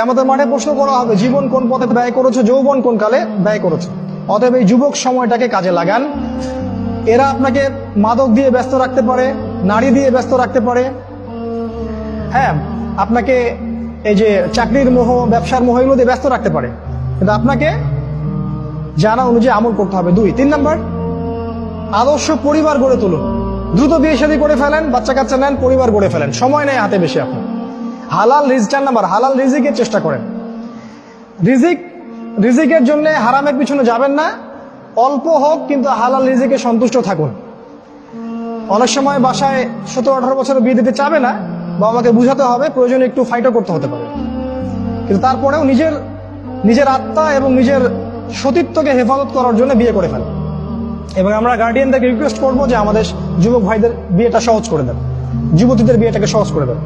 আমাদের মাঠে প্রশ্ন করা হবে, জীবন কোন পথে ব্যয় করেছ, যৌবন কোন কালে ব্যয় করেছ? অতএব এই যুবক সময়টাকে কাজে লাগান। এরা আপনাকে মাদক দিয়ে ব্যস্ত রাখতে পারে, নারী দিয়ে ব্যস্ত রাখতে পারে। হ্যাঁ আপনাকে এই যে চাকরির মোহ, ব্যবসার মোহ এগুলো দিয়ে ব্যস্ত রাখতে পারে। কিন্তু আপনাকে জানা অনুযায়ী আমল করতে হবে। দুই, তিন নাম্বার, আদর্শ পরিবার গড়ে তুলুন। দ্রুত বিয়ে শাদী করে ফেলেন বাচ্চা কাচ্চা নেন, পরিবার গড়ে ফেলেন। সময় নেই হাতে বেশি আপনার। হালাল রিজ চার নাম্বার, হালাল রিজিকের চেষ্টা করেন। রিজিক, রিজিকের জন্য হারামের পিছনে যাবেন না। অল্প হোক, কিন্তু হালাল রিজিকে সন্তুষ্ট থাকুন। অনেক সময় বাসায় সতেরো, আঠারো বছর বিয়ে দিতে চাবে না, বাবা মাকে বুঝাতে হবে, প্রয়োজনে একটু ফাইটও করতে হতে পারে। কিন্তু তারপরেও নিজের নিজের আত্মা এবং নিজের সতীত্বকে হেফাজত করার জন্য বিয়ে করে ফেলে এবং আমরা গার্ডিয়ানদেরকে রিকোয়েস্ট করব যে আমাদের যুবক ভাইদের বিয়েটা সহজ করে দেন। যুবতীদের বিয়েটাকে সহজ করে দেন।